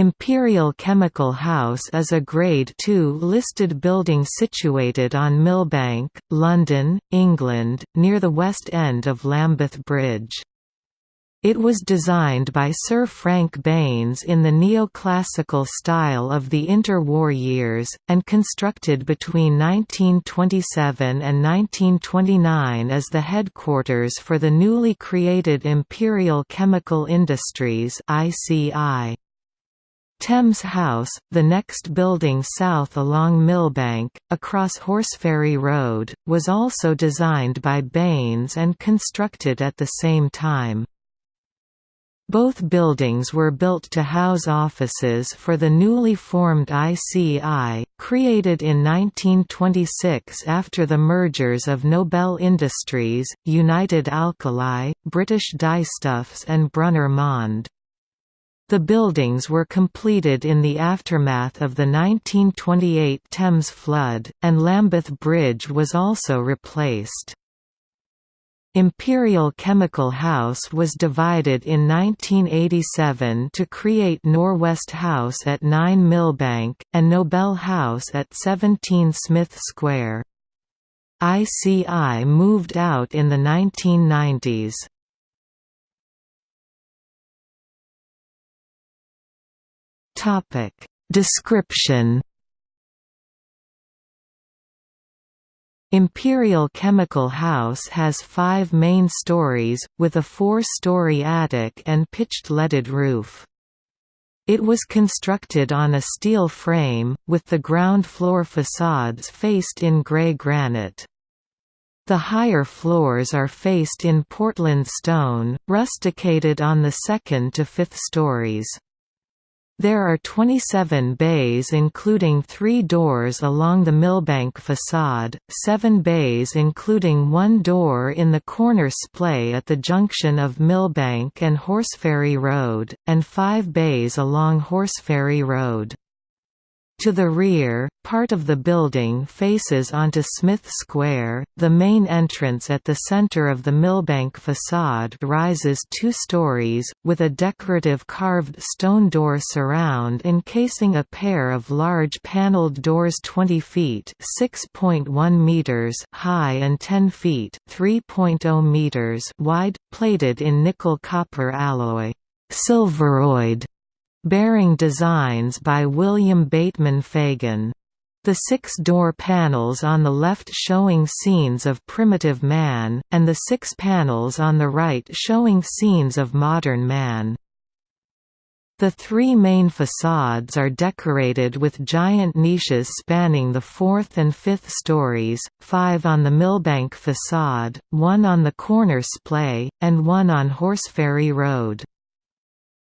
Imperial Chemical House is a Grade II listed building situated on Millbank, London, England, near the west end of Lambeth Bridge. It was designed by Sir Frank Baines in the neoclassical style of the interwar years, and constructed between 1927 and 1929 as the headquarters for the newly created Imperial Chemical Industries ICI. Thames House, the next building south along Millbank, across Horseferry Road, was also designed by Baines and constructed at the same time. Both buildings were built to house offices for the newly formed ICI, created in 1926 after the mergers of Nobel Industries, United Alkali, British Dyestuffs and Brunner Mond. The buildings were completed in the aftermath of the 1928 Thames flood, and Lambeth Bridge was also replaced. Imperial Chemical House was divided in 1987 to create Norwest House at 9 Millbank, and Nobel House at 17 Smith Square. ICI moved out in the 1990s. Topic Description Imperial Chemical House has five main stories, with a four-story attic and pitched leaded roof. It was constructed on a steel frame, with the ground floor facades faced in grey granite. The higher floors are faced in Portland stone, rusticated on the second to fifth stories. There are 27 bays including three doors along the Millbank facade, seven bays including one door in the corner splay at the junction of Millbank and Horseferry Road, and five bays along Horseferry Road. To the rear, part of the building faces onto Smith Square. The main entrance at the center of the Millbank facade rises two stories, with a decorative carved stone door surround encasing a pair of large paneled doors 20 feet (6.1 meters) high and 10 feet (3.0 meters) wide, plated in nickel copper alloy. Silveroid bearing designs by William Bateman Fagan. The six door panels on the left showing scenes of primitive man, and the six panels on the right showing scenes of modern man. The three main facades are decorated with giant niches spanning the fourth and fifth stories, five on the Millbank facade, one on the corner splay, and one on Horseferry Road.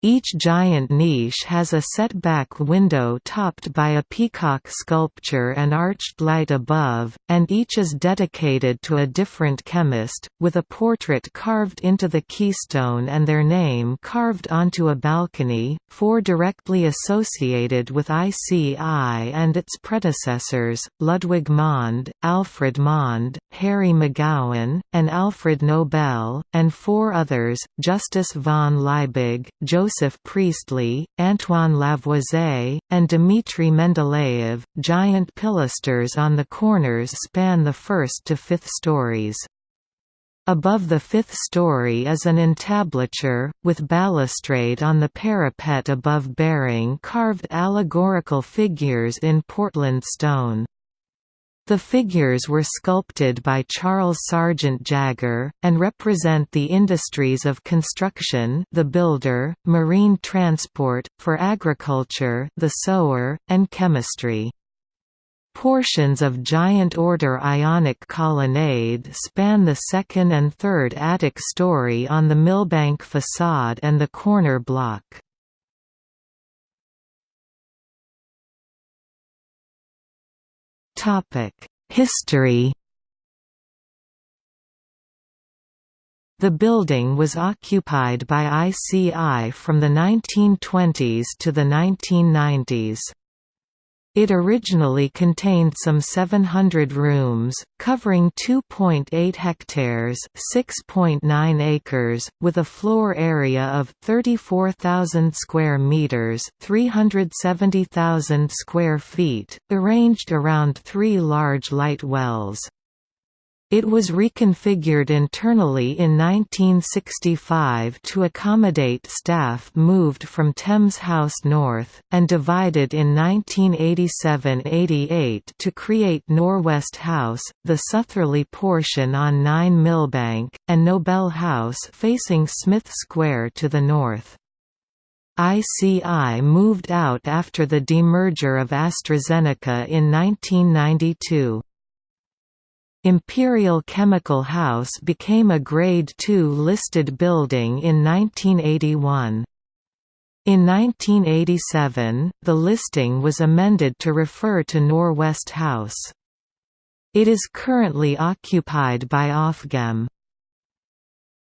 Each giant niche has a set-back window topped by a peacock sculpture and arched light above, and each is dedicated to a different chemist, with a portrait carved into the keystone and their name carved onto a balcony, four directly associated with ICI and its predecessors, Ludwig Mond, Alfred Mond, Harry McGowan, and Alfred Nobel, and four others, Justus von Liebig, Joseph Joseph Priestley, Antoine Lavoisier, and Dmitry Mendeleev. Giant pilasters on the corners span the first to fifth stories. Above the fifth story is an entablature, with balustrade on the parapet above bearing carved allegorical figures in Portland stone. The figures were sculpted by Charles Sargent Jagger, and represent the industries of construction the builder, marine transport, for agriculture the sower, and chemistry. Portions of giant order Ionic colonnade span the second and third attic story on the Millbank facade and the corner block. History The building was occupied by ICI from the 1920s to the 1990s. It originally contained some 700 rooms, covering 2.8 hectares (6.9 acres), with a floor area of 34,000 square meters (370,000 square feet), arranged around three large light wells. It was reconfigured internally in 1965 to accommodate staff moved from Thames House North, and divided in 1987–88 to create Norwest House, the southerly portion on 9 Millbank, and Nobel House facing Smith Square to the north. ICI moved out after the demerger of AstraZeneca in 1992. Imperial Chemical House became a Grade II listed building in 1981. In 1987, the listing was amended to refer to Norwest House. It is currently occupied by Ofgem.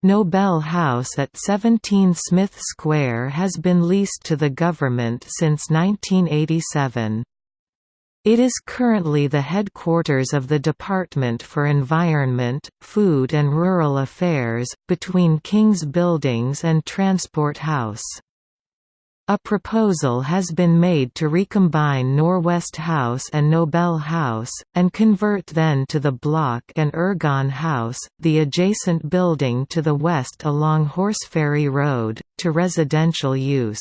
Nobel House at 17 Smith Square has been leased to the government since 1987. It is currently the headquarters of the Department for Environment, Food and Rural Affairs, between King's Buildings and Transport House. A proposal has been made to recombine Norwest House and Nobel House, and convert then to the Block and Ergon House, the adjacent building to the west along Horseferry Road, to residential use.